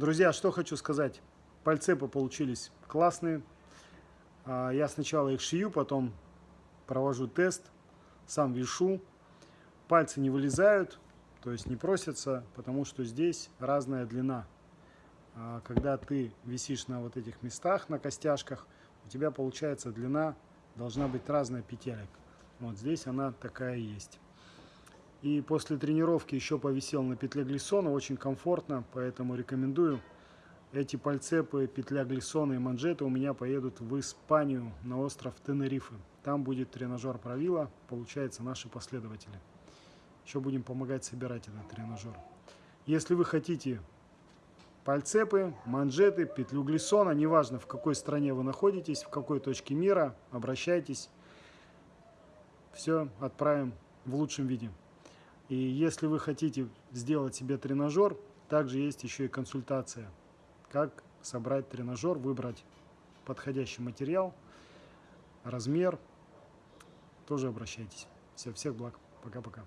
Друзья, что хочу сказать. Пальцепы получились классные. А, я сначала их шью, потом провожу тест, сам вешу. Пальцы не вылезают, то есть не просятся, потому что здесь разная длина. А, когда ты висишь на вот этих местах, на костяшках, у тебя получается длина должна быть разная петелек. Вот здесь она такая есть. И после тренировки еще повисел на петле глиссона, очень комфортно, поэтому рекомендую. Эти пальцепы, петля глиссона и манжеты у меня поедут в Испанию, на остров Тенерифе. Там будет тренажер правила, получается, наши последователи. Еще будем помогать собирать этот тренажер. Если вы хотите пальцепы, манжеты, петлю глиссона, неважно в какой стране вы находитесь, в какой точке мира, обращайтесь. Все отправим в лучшем виде. И если вы хотите сделать себе тренажер, также есть еще и консультация, как собрать тренажер, выбрать подходящий материал, размер. Тоже обращайтесь. Все, всех благ. Пока-пока.